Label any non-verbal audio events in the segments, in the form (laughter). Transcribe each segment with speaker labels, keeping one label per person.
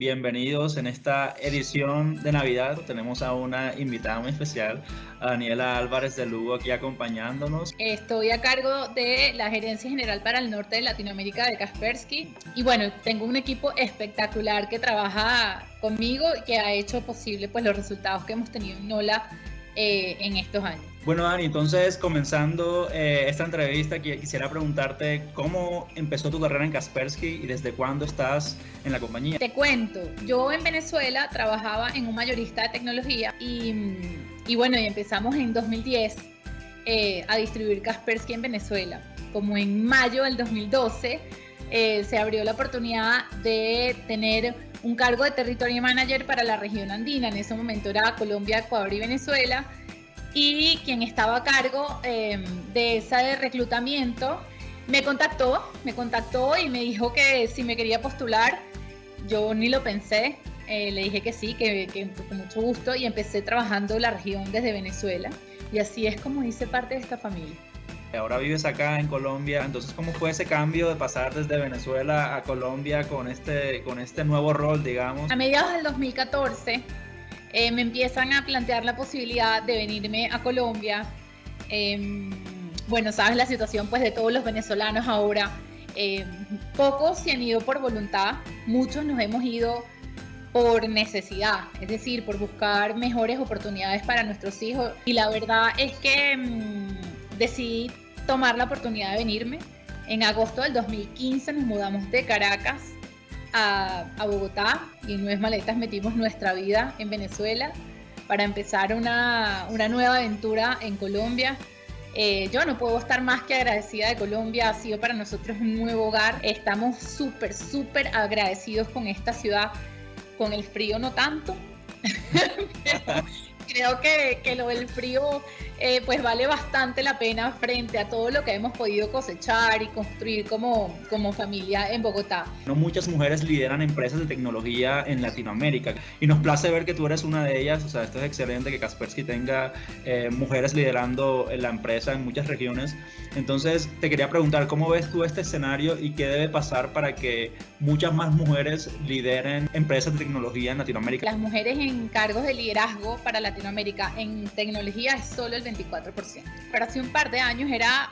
Speaker 1: Bienvenidos en esta edición de Navidad. Tenemos a una invitada muy especial, a Daniela Álvarez de Lugo, aquí acompañándonos.
Speaker 2: Estoy a cargo de la Gerencia General para el Norte de Latinoamérica de Kaspersky. Y bueno, tengo un equipo espectacular que trabaja conmigo y que ha hecho posible pues, los resultados que hemos tenido en NOLA eh, en estos años.
Speaker 1: Bueno, Dani, entonces comenzando eh, esta entrevista, quisiera preguntarte cómo empezó tu carrera en Kaspersky y desde cuándo estás en la compañía.
Speaker 2: Te cuento, yo en Venezuela trabajaba en un mayorista de tecnología y, bueno, y empezamos en 2010 eh, a distribuir Kaspersky en Venezuela. Como en mayo del 2012 se abrió la oportunidad de tener un cargo de territorio manager para la región andina. En ese momento era Colombia, Ecuador y Venezuela. Y quien estaba a cargo em, de ese reclutamiento me contactó, me contactó y me dijo que si me quería postular, yo ni lo pensé, eh, le dije que sí, que, que, con mucho gusto y empecé trabajando la región desde Venezuela. Y así es como hice parte de esta familia.
Speaker 1: Ahora vives acá en Colombia, entonces ¿cómo fue ese cambio de pasar desde Venezuela a Colombia con este, con este nuevo rol, digamos?
Speaker 2: A mediados del 2014 eh, me empiezan a plantear la posibilidad de venirme a Colombia. Em, bueno, sabes la situación pues de todos los venezolanos ahora. Em, pocos se han ido por voluntad, muchos nos hemos ido por necesidad, es decir, por buscar mejores oportunidades para nuestros hijos. Y la verdad es que em, decidí tomar la oportunidad de venirme. En agosto del 2015 nos mudamos de Caracas a, Bogotá y en Nuevas Maletas metimos nuestra vida en Venezuela para empezar una, nueva aventura en Colombia. Eh, yo no puedo estar más que agradecida de Colombia, ha sido para nosotros un nuevo hogar. Estamos súper, súper agradecidos con esta ciudad, con el frío no tanto, (laughs) creo que, que, lo del frío eh, pues vale bastante la pena frente a todo lo que hemos podido cosechar y construir como, como familia en Bogotá.
Speaker 1: No muchas mujeres lideran empresas de tecnología en Latinoamérica y nos place ver que tú eres una de ellas, o sea, esto es excelente que Kaspersky tenga eh, mujeres liderando la empresa en muchas regiones. Entonces, te quería preguntar, ¿cómo ves tú este escenario y qué debe pasar para que muchas más mujeres lideren empresas de tecnología en Latinoamérica?
Speaker 2: Las mujeres en cargos de liderazgo para Latinoamérica en tecnología es solo el 24%. Pero hace un par de años era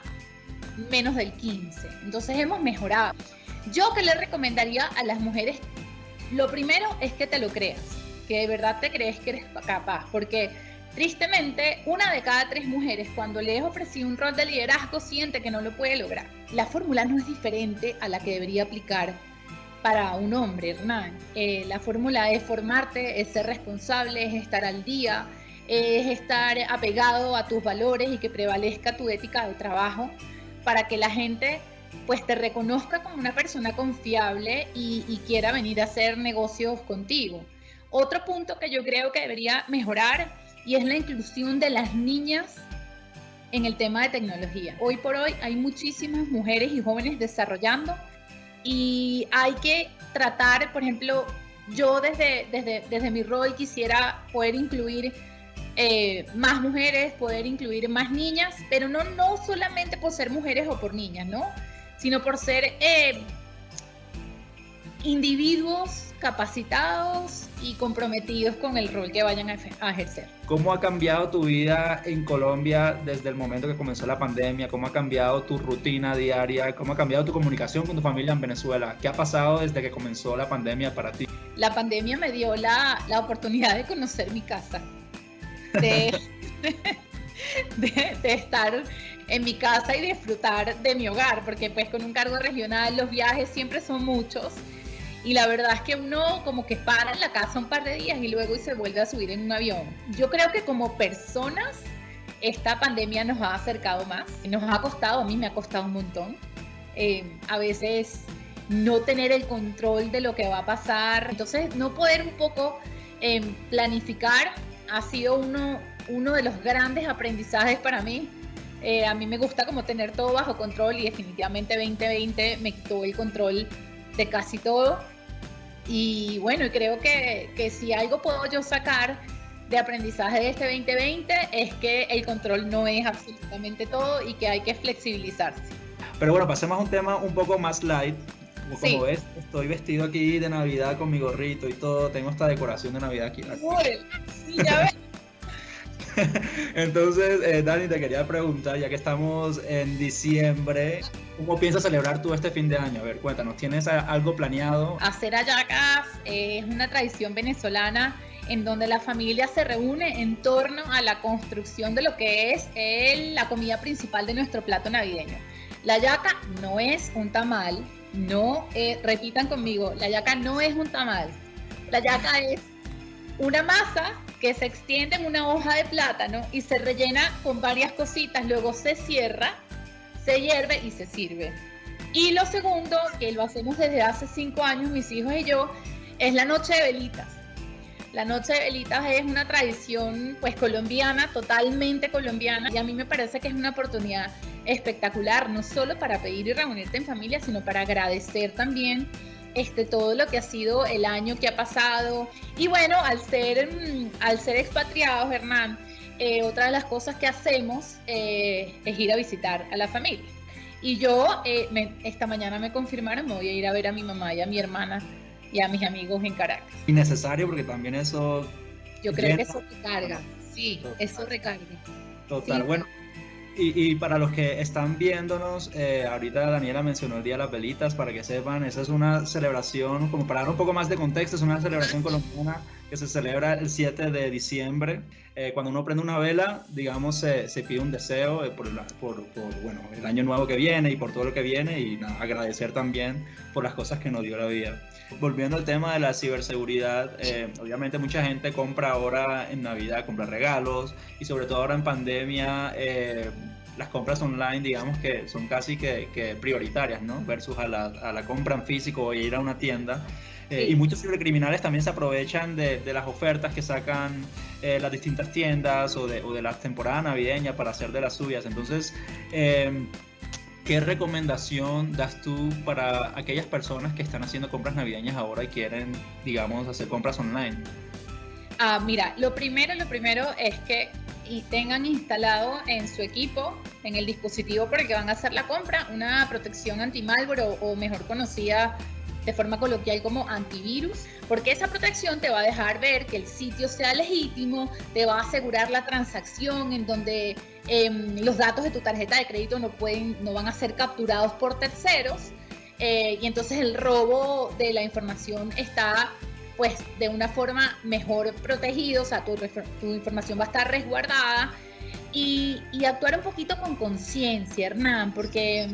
Speaker 2: menos del 15%. Entonces hemos mejorado. Yo que le recomendaría a las mujeres, lo primero es que te lo creas, que de verdad te crees que eres capaz, porque tristemente una de cada tres mujeres cuando le es ofrecido un rol de liderazgo siente que no lo puede lograr. La fórmula no es diferente a la que debería aplicar para un hombre, Hernán. Eh, la fórmula es formarte, es ser responsable, es estar al día, es estar apegado a tus valores y que prevalezca tu ética de trabajo para que la gente pues te reconozca como una persona confiable y, quiera venir a hacer negocios contigo. Otro punto que yo creo que debería mejorar y es la inclusión de las niñas en el tema de tecnología. Hoy por hoy hay muchísimas mujeres y jóvenes desarrollando y hay que tratar, por ejemplo, yo desde, desde, desde mi rol quisiera poder incluir eh, más mujeres, poder incluir más niñas, pero no, no solamente por ser mujeres o por niñas, ¿no? Sino por ser eh, individuos capacitados y comprometidos con el rol que vayan a, ejercer.
Speaker 1: ¿Cómo ha cambiado tu vida en Colombia desde el momento que comenzó la pandemia? ¿Cómo ha cambiado tu rutina diaria? ¿Cómo ha cambiado tu comunicación con tu familia en Venezuela? ¿Qué ha pasado desde que comenzó la pandemia para ti?
Speaker 2: La pandemia me dio la, la oportunidad de conocer mi casa de, (laughs) de, estar en mi casa y disfrutar de mi hogar, porque pues con un cargo regional los viajes siempre son muchos y la verdad es que uno como que para en la casa un par de días y luego y se vuelve a subir en un avión. Yo creo que como personas esta pandemia nos ha acercado más, nos ha costado, a mí me ha costado un montón. Eh, a veces no tener el control de lo que va a pasar, entonces no poder un poco eh, planificar ha sido uno, uno de los grandes aprendizajes para mí. Eh, a mí me gusta como tener todo bajo control y definitivamente 2020 me quitó el control de casi todo. Y bueno, creo que, que si algo puedo yo sacar de aprendizaje de este 2020 es que el control no es absolutamente todo y que hay que flexibilizarse.
Speaker 1: Pero bueno, pasemos a un tema un poco más light Como ves, estoy vestido aquí de Navidad con mi gorrito y todo. Tengo esta decoración de Navidad aquí. Sí, ya ves. (laughs) Entonces, eh, Dani, te quería preguntar, ya que estamos en diciembre, ¿cómo piensas celebrar tú este fin de año? A ver, cuéntanos, ¿tienes algo planeado?
Speaker 2: Hacer ayacas es una tradición venezolana en donde la familia se reúne en torno a la construcción de lo que es la comida principal de nuestro plato navideño. La yaca no es un tamal, no, eh, repitan conmigo, la yaca no es un tamal, la yaca es una masa que se extiende en una hoja de plátano y se rellena con varias cositas, luego se cierra, se hierve y se sirve. Y lo segundo, que lo hacemos desde hace cinco años, mis hijos y yo, es la noche de velitas. La noche de velitas es una tradición pues colombiana, totalmente colombiana, y a mí me parece que es una oportunidad espectacular, no solo para pedir y reunirte en familia, sino para agradecer también este, todo lo que ha sido el año que ha pasado. Y bueno, al ser, mm, al ser expatriados, Hernán, eh, otra de las cosas que hacemos eh, es ir a visitar a la familia. Y yo eh, esta mañana me confirmaron, me voy a ir a ver a mi mamá y a mi hermana y a mis amigos en Caracas.
Speaker 1: Innecesario porque también eso...
Speaker 2: Yo creo que eso recarga, sí, eso recarga.
Speaker 1: Total, bueno, y, para los que están viéndonos, eh, ahorita Daniela mencionó el Día de las Velitas, para que sepan, esa es una celebración, como para dar un poco más de contexto, es una celebración (laughs) colombiana que se celebra el 7 de diciembre. Eh, cuando uno prende una vela, digamos, se, se pide un deseo eh, por, por, por, bueno, el año nuevo que viene y por todo lo que viene y agradecer también por las cosas que nos dio la vida. Volviendo al tema de la ciberseguridad, eh, obviamente mucha gente compra ahora en Navidad, compra regalos y sobre todo ahora en pandemia eh, las compras online digamos que son casi que, prioritarias, ¿no? Versus a la, a la, compra en físico o ir a una tienda. Eh, y muchos cibercriminales también se aprovechan de, de las ofertas que sacan las distintas tiendas o de, o de la temporada navideña para hacer de las suyas. Entonces, ¿Qué recomendación das tú para aquellas personas que están haciendo compras navideñas ahora y quieren, digamos, hacer compras online?
Speaker 2: Ah, mira, lo primero, lo primero es que tengan instalado en su equipo, en el dispositivo por el que van a hacer la compra, una protección anti-malware o mejor conocida de forma coloquial como antivirus, porque esa protección te va a dejar ver que el sitio sea legítimo, te va a asegurar la transacción en donde em, los datos de tu tarjeta de crédito no, pueden, no van a ser capturados por terceros. Eh, y entonces el robo de la información está pues de una forma mejor protegido, o sea, tu, tu información va a estar resguardada y, y actuar un poquito con conciencia, Hernán, porque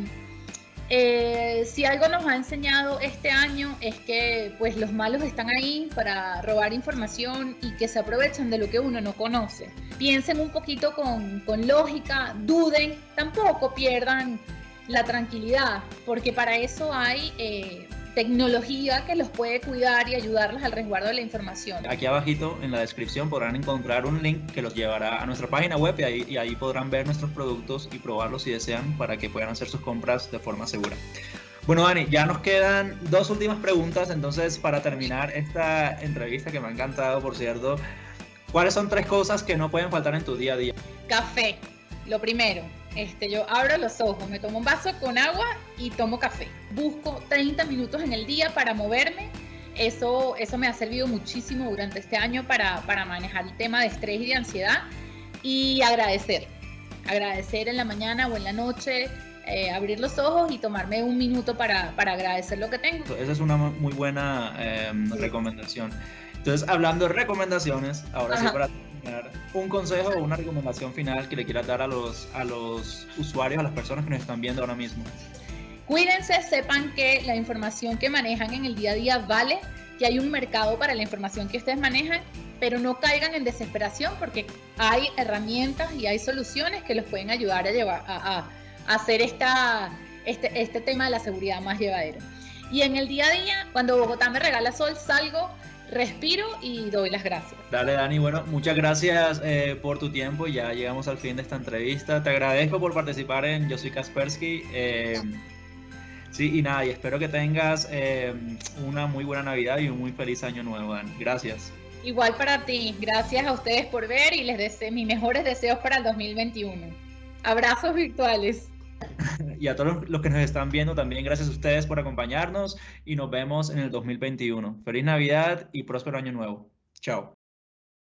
Speaker 2: eh, si algo nos ha enseñado este año es que pues los malos están ahí para robar información y que se aprovechan de lo que uno no conoce. Piensen un poquito con, lógica, duden, tampoco pierdan la tranquilidad, porque para eso hay eh, tecnología que los puede cuidar y ayudarles al resguardo de la información.
Speaker 1: Aquí abajito en la descripción podrán encontrar un link que los llevará a nuestra página web y ahí, y ahí podrán ver nuestros productos y probarlos si desean para que puedan hacer sus compras de forma segura. Bueno, Dani, ya nos quedan dos últimas preguntas, entonces para terminar esta entrevista que me ha encantado, por cierto, ¿cuáles son tres cosas que no pueden faltar en tu día a día?
Speaker 2: Café, lo primero este, yo abro los ojos, me tomo un vaso con agua y tomo café. Busco 30 minutos en el día para moverme. Eso, eso me ha servido muchísimo durante este año para, para manejar el tema de estrés y de ansiedad. Y agradecer. Agradecer en la mañana o en la noche, eh, abrir los ojos y tomarme un minuto para, para, agradecer lo que tengo.
Speaker 1: Esa es una muy buena em, recomendación. Entonces, hablando de recomendaciones, ahora sí para un consejo o una recomendación final que le quieras dar a los, a los usuarios, a las personas que nos están viendo ahora mismo.
Speaker 2: Cuídense, sepan que la información que manejan en el día a día vale, que hay un mercado para la información que ustedes manejan, pero no caigan en desesperación porque hay herramientas y hay soluciones que los pueden ayudar a llevar a, hacer esta, este, este tema de la seguridad más llevadero. Y en el día a día, cuando Bogotá me regala sol, salgo respiro y doy las gracias.
Speaker 1: Dale, Dani. Bueno, muchas gracias eh, por tu tiempo. Ya llegamos al fin de esta entrevista. Te agradezco por participar en Yo Soy Kaspersky. Eh, sí, y nada, y espero que tengas eh, una muy buena Navidad y un muy feliz año nuevo, Dani. Gracias.
Speaker 2: Igual para ti. Gracias a ustedes por ver y les deseo mis mejores deseos para el 2021. Abrazos virtuales. (laughs)
Speaker 1: y a todos los que nos están viendo también, gracias a ustedes por acompañarnos y nos vemos en el 2021. Feliz Navidad y próspero año nuevo. Chao.